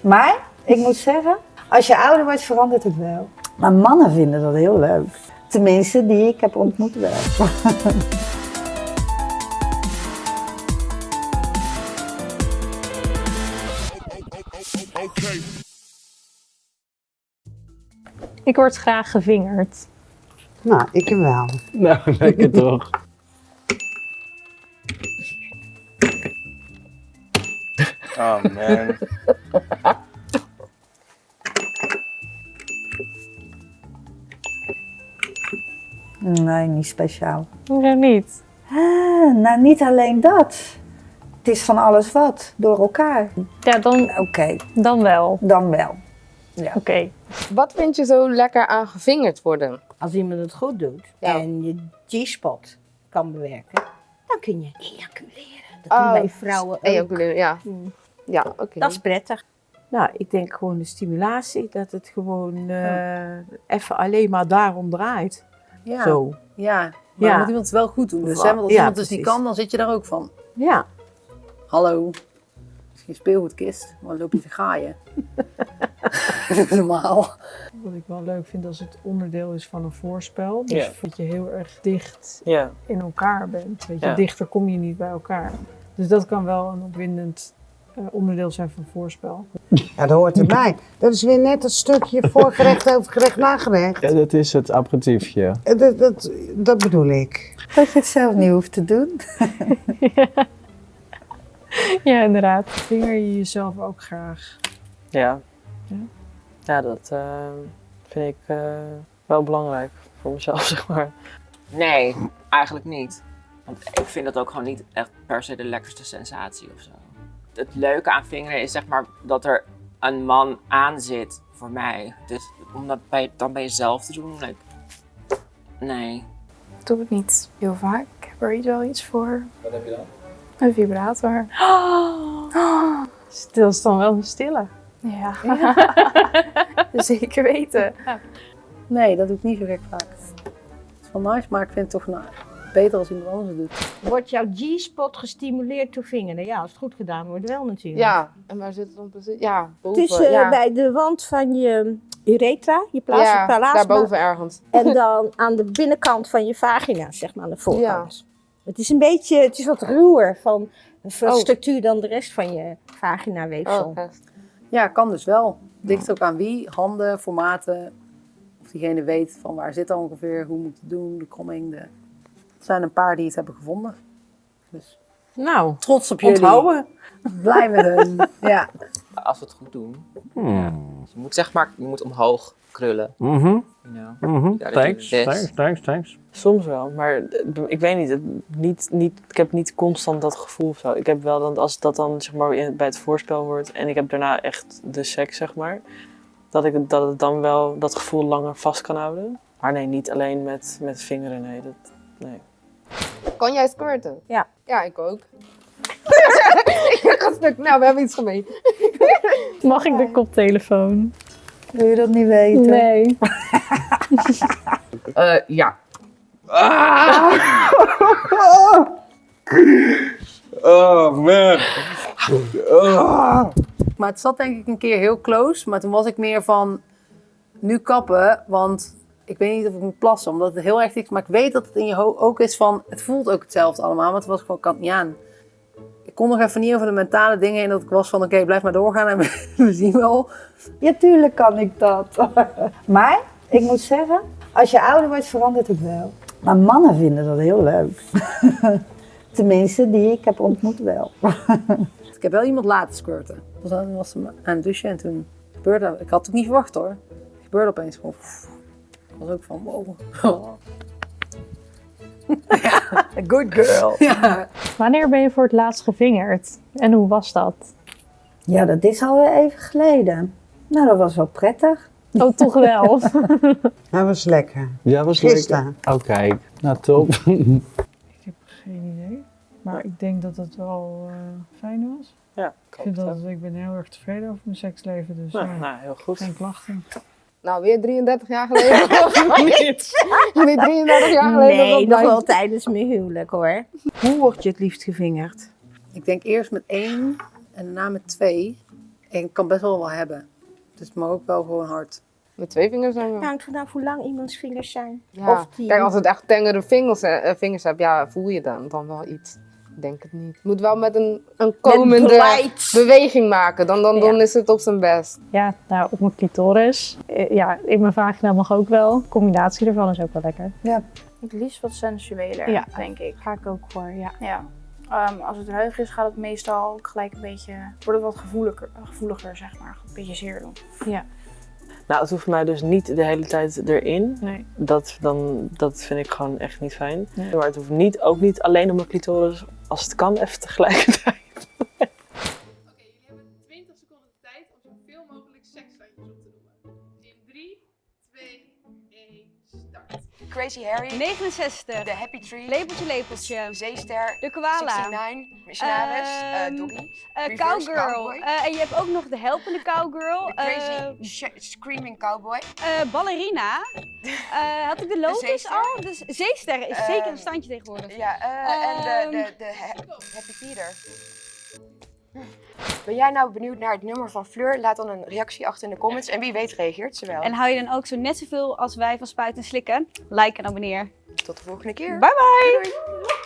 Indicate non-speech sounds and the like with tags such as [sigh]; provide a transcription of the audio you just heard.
Maar ik moet zeggen, als je ouder wordt verandert het wel. Maar mannen vinden dat heel leuk. Tenminste, die ik heb ontmoet wel. Ik word graag gevingerd. Nou, ik hem wel. Nou, [laughs] lekker toch. Oh man. Nee, niet speciaal. Hoezo niet? Ah, nou, niet alleen dat. Het is van alles wat, door elkaar. Ja, dan, Oké, dan wel. dan wel. Oké. Wat vind je zo lekker aan gevingerd worden? Als iemand het goed doet Ja. en je G-spot kan bewerken, dan kun je ejaculeren. Dat Oh, doen wij vrouwen ook. Ejaculeren, ja. Ja, oké. Dat is prettig. Nou, ik denk gewoon de stimulatie, dat het gewoon eh, even alleen maar daarom draait. Ja, Zo. ja. maar Ja. moet iemand het wel goed doen. Dus hè, want als Ja, iemand dus niet kan, dan zit je daar ook van. Ja. Hallo, is geen speelgoedkist, maar dan loop je te gaaien. [laughs] Normaal. Wat ik wel leuk vind als het onderdeel is van een voorspel. Dus Ja. dat je heel erg dicht in elkaar bent. Weet je, dichter kom je niet bij elkaar. Dus dat kan wel een opwindend onderdeel zijn van voorspel. Ja, dat hoort erbij. Dat is weer net het stukje voorgerecht over gerecht nagerecht. Ja, dat is het aperitiefje. Eh, Dat, dat, dat bedoel ik. Dat je het zelf niet hoeft te doen. [laughs] Ja, inderdaad. Vinger je jezelf ook graag. Ja. Ja? Ja, dat eh, vind ik eh, wel belangrijk voor mezelf, [laughs] zeg maar. Nee, eigenlijk niet. Want ik vind dat ook gewoon niet echt per se de lekkerste sensatie of zo. Het leuke aan vingeren is zeg maar dat er een man aan zit voor mij. Dus om dat bij, dan bij jezelf te doen, like, nee. Ik doe het niet heel vaak. Ik heb er wel iets voor. Wat heb je dan? Een vibrator. [gasps] Stil is dan wel een stille. Ja. [laughs] Zeker weten. Nee, dat doe ik niet zo gek vaak. Het is wel nice, maar ik vind het toch nou, beter als iemand anders het doet. Wordt jouw G-spot gestimuleerd door vingeren? Ja, als het goed gedaan wordt wel natuurlijk. Ja, en waar zit het dan precies? Ja, boven. Het is eh, ja. bij de wand van je uretra, je plaats ja, plasma. daarboven ergens. En [laughs] dan aan de binnenkant van je vagina, zeg maar aan de voorkant. Het is een beetje, het is wat ruwer van, van Oh. structuur dan de rest van je vaginaweefsel. Oh, echt. Ja, kan dus wel. Ligt ook aan wie, handen, formaten. Of diegene weet van waar zit dat ongeveer, hoe moet het doen, de kromming. De... Er zijn een paar die het hebben gevonden. Dus Nou, trots op jullie. onthouden. Blij met hun. Ja. Als we het goed doen. Hmm. Je moet zeg maar, je moet omhoog krullen. Mhm. You know? Mhm. Ja, dat Thanks, thanks, thanks, thanks. Soms wel, maar eh, ik weet niet, niet, niet. Ik heb niet constant dat gevoel of zo. Ik heb wel dan, als dat dan zeg maar bij het voorspel wordt en ik heb daarna echt de seks, zeg maar, dat ik dat het dan wel dat gevoel langer vast kan houden. Maar nee, niet alleen met, met vingeren, nee. Dat, nee. Kan jij squirten? Ja. Ja, ik ook. ik ga stuk. Nou, we hebben iets gemeen. [laughs] Mag ik de koptelefoon? Wil je dat niet weten? Nee. [laughs] Eh, ja. Oh man. Oh. Maar het zat denk ik een keer heel close. Maar toen was ik meer van, nu kappen. Want ik weet niet of ik moet plassen, omdat het heel erg is. Maar ik weet dat het in je hoofd ook is van, het voelt ook hetzelfde allemaal. Maar het was gewoon, kan niet aan. Ik kon nog even niet over de mentale dingen heen. Dat ik was van, oké, blijf maar doorgaan en [laughs] we, zien wel. Ja, tuurlijk kan ik dat. [laughs] maar ik moet zeggen, als je ouder wordt verandert het wel. Maar mannen vinden dat heel leuk. [laughs] Tenminste, die ik heb ontmoet wel. Ik heb wel iemand laten squirten. Aan, was hem aan het douchen en toen gebeurde dat. Ik had het ook niet verwacht hoor. Het gebeurde opeens gewoon. Was ook van, wow. [laughs] Good girl. Ja. Wanneer ben je voor het laatst gevingerd? En hoe was dat? Ja, dat is alweer even geleden. Nou, dat was wel prettig. Oh, toch wel. [laughs] Dat was lekker. Ja, was Gisteren. lekker. Oh kijk, nou top. [laughs] Ik heb geen idee. Maar ik denk dat het wel eh, fijn was. Ja, Ik, vind dat, ik ben heel erg tevreden over mijn seksleven. Dus Nou, ja, nou, heel goed. geen klachten. Nou, weer 33 jaar geleden. [laughs] weer 33 jaar geleden. Nee, dat nog wel tijdens mijn huwelijk hoor. Hoe word je het liefst gevingerd? Ik denk eerst met één en daarna met twee. Ik kan best wel wel hebben. Dus het mag ook wel gewoon hard. Met twee vingers dan wel. Het hangt vanaf hoe lang iemands vingers zijn. Ja. Of die... Kijk, als het echt tengere vingers, eh, vingers hebt, ja, voel je dan, dan wel iets. Ik denk het niet. Moet wel met een, een komende beweging maken, dan, dan, dan is het op zijn best. Ja, nou, op mijn clitoris. Eh, Ja, in mijn vagina mag ook wel. De combinatie ervan is ook wel lekker. Het liefst wat sensueler, Ja. denk ik. Ga ik ook voor, ja. Ja. Ehm, als het ruig is, gaat het meestal ook gelijk een beetje... Wordt het wat gevoeliger, gevoeliger, zeg maar. Een beetje zeer doen. Nou, het hoeft mij dus niet de hele tijd erin. Nee. Dat, dan, dat vind ik gewoon echt niet fijn. Maar het hoeft niet, ook niet alleen op mijn clitoris, als het kan, even tegelijkertijd. Crazy Harry. 69. The Happy Tree. Lepeltje, lepeltje. Zeester. De koala. 69. Missionaris. Ehm, Doggy. eh, Reverse cowgirl. Eh, en je hebt ook nog de helpende cowgirl. Crazy Screaming Cowboy. ballerina. Had ik de Lotus al? Dus zeester is Ehm, zeker een standje tegenwoordig. Ja, en de, de, Ehm, de Ha- Happy Peter. Ben jij nou benieuwd naar het nummer van Fleur? Laat dan een reactie achter in de comments. En wie weet reageert ze wel. En hou je dan ook zo net zoveel als wij van spuiten en slikken? Like en abonneer. Tot de volgende keer. Bye bye! Doei, doei.